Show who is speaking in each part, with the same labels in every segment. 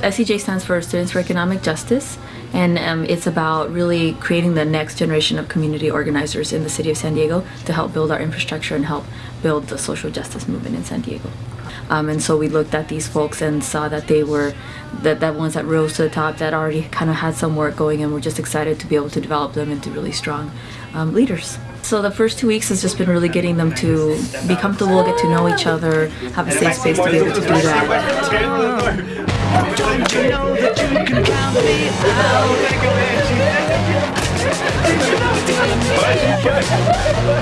Speaker 1: SEJ stands for Students for Economic Justice and um, it's about really creating the next generation of community organizers in the city of San Diego to help build our infrastructure and help build the social justice movement in San Diego. Um, and so we looked at these folks and saw that they were that, that ones that rose to the top that already kind of had some work going and we're just excited to be able to develop them into really strong um, leaders. So the first two weeks has just been really getting them to be comfortable, get to know each other, have a safe space to be able to do that. Don't you know that you can count me out?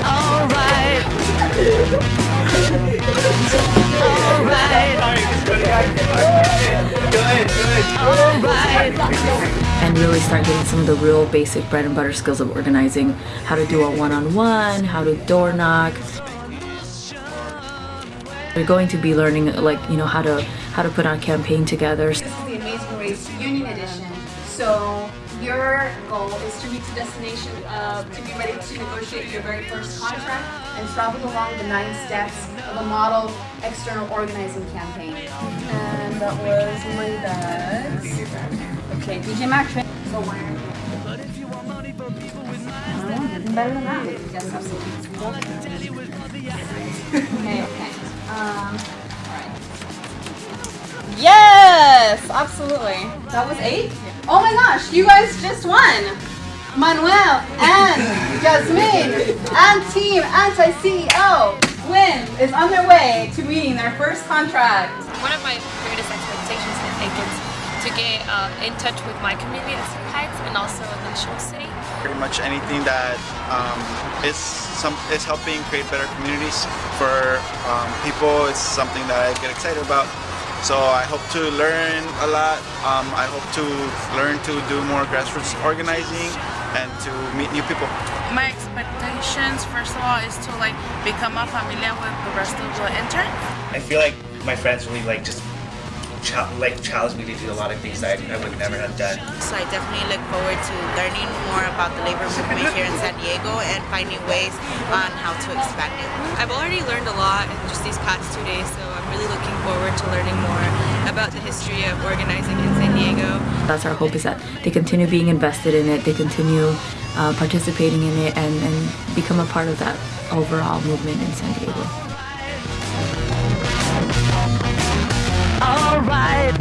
Speaker 1: Alright. Alright and really start getting some of the real basic bread and butter skills of organizing how to do a one-on-one -on -one, how to door knock they're going to be learning like you know how to how to put on a campaign together.
Speaker 2: This is the amazing race union edition. So your goal is to reach the destination uh, to be ready to negotiate your very first contract and travel along the nine steps of a model external organizing campaign. And that was Linda's Okay, DJ Mac So where? nothing better than that. just have Okay, Yes! Absolutely. That was eight? Oh my gosh, you guys just won! Manuel and Jasmine and Team Anti-CEO Win is on their way to meeting their first contract.
Speaker 3: One of my greatest expectations, I think, is to get uh, in touch with my community at Heights and also the National City.
Speaker 4: Pretty much anything that um, is some is helping create better communities for um, people is something that I get excited about. So I hope to learn a lot. Um, I hope to learn to do more grassroots organizing and to meet new people.
Speaker 5: My expectations, first of all, is to like become a familiar with the rest of the interns.
Speaker 6: I feel like my friends really like just like challenged me to do a lot of things that I, I would never have done.
Speaker 7: So I definitely look forward to learning more about the labor movement here in San Diego and finding ways on how to expand it.
Speaker 3: I've already learned a lot in just these past two days, so I'm really looking forward to learning more about the history of organizing in San Diego.
Speaker 1: That's our hope is that they continue being invested in it, they continue uh, participating in it and, and become a part of that overall movement in San Diego. alright